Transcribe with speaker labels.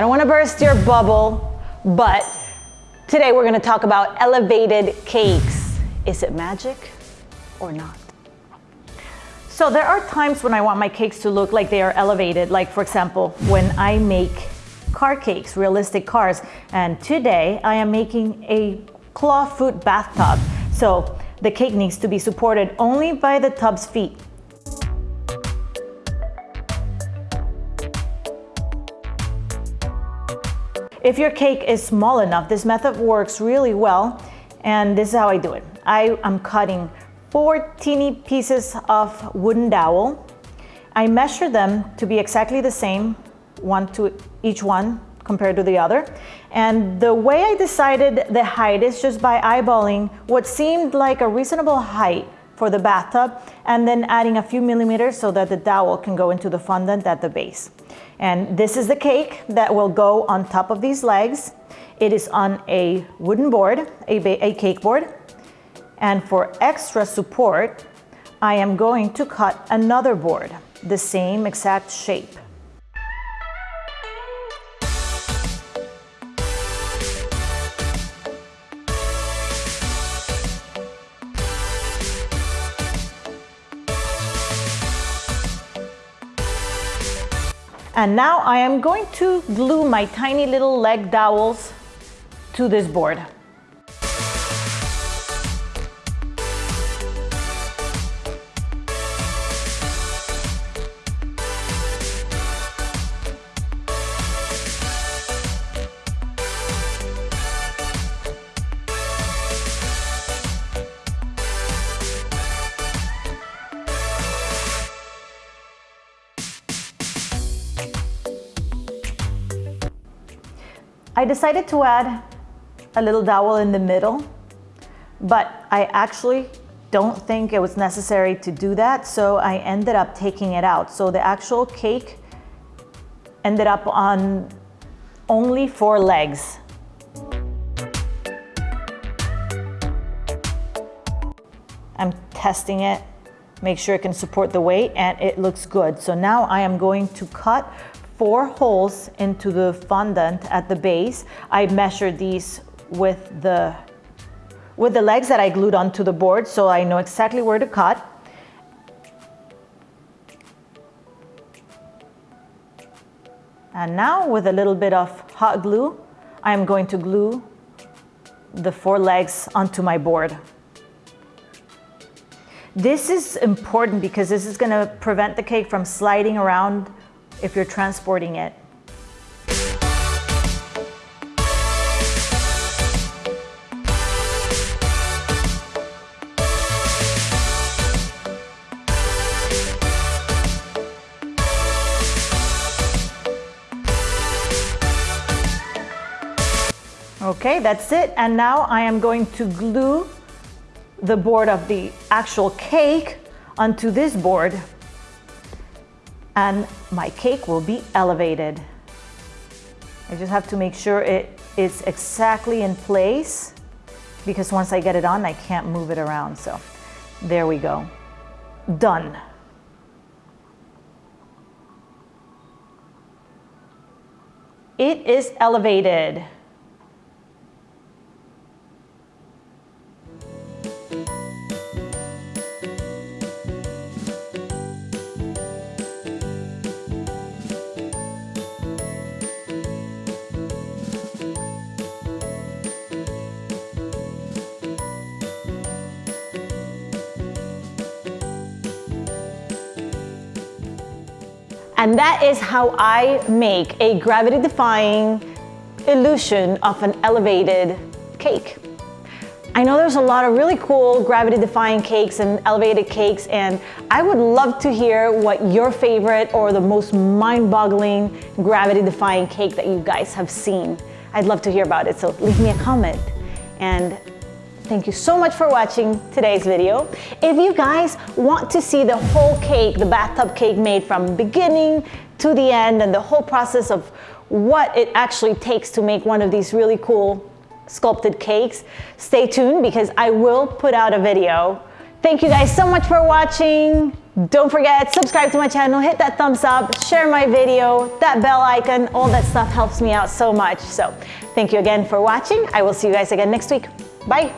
Speaker 1: I don't wanna burst your bubble, but today we're gonna talk about elevated cakes. Is it magic or not? So there are times when I want my cakes to look like they are elevated, like for example, when I make car cakes, realistic cars. And today I am making a claw foot bathtub. So the cake needs to be supported only by the tub's feet. If your cake is small enough, this method works really well. And this is how I do it. I am cutting four teeny pieces of wooden dowel. I measure them to be exactly the same, one to each one compared to the other. And the way I decided the height is just by eyeballing what seemed like a reasonable height for the bathtub and then adding a few millimeters so that the dowel can go into the fondant at the base. And this is the cake that will go on top of these legs. It is on a wooden board, a, a cake board. And for extra support, I am going to cut another board, the same exact shape. And now I am going to glue my tiny little leg dowels to this board. I decided to add a little dowel in the middle, but I actually don't think it was necessary to do that, so I ended up taking it out. So the actual cake ended up on only four legs. I'm testing it, make sure it can support the weight, and it looks good. So now I am going to cut four holes into the fondant at the base. I measured these with the, with the legs that I glued onto the board so I know exactly where to cut. And now with a little bit of hot glue, I'm going to glue the four legs onto my board. This is important because this is gonna prevent the cake from sliding around if you're transporting it. Okay, that's it. And now I am going to glue the board of the actual cake onto this board and my cake will be elevated. I just have to make sure it is exactly in place because once I get it on, I can't move it around. So there we go. Done. It is elevated. And that is how I make a gravity-defying illusion of an elevated cake. I know there's a lot of really cool gravity-defying cakes and elevated cakes, and I would love to hear what your favorite or the most mind-boggling gravity-defying cake that you guys have seen. I'd love to hear about it, so leave me a comment. And Thank you so much for watching today's video. If you guys want to see the whole cake, the bathtub cake made from beginning to the end and the whole process of what it actually takes to make one of these really cool sculpted cakes, stay tuned because I will put out a video. Thank you guys so much for watching. Don't forget, subscribe to my channel, hit that thumbs up, share my video, that bell icon, all that stuff helps me out so much. So thank you again for watching. I will see you guys again next week. Bye.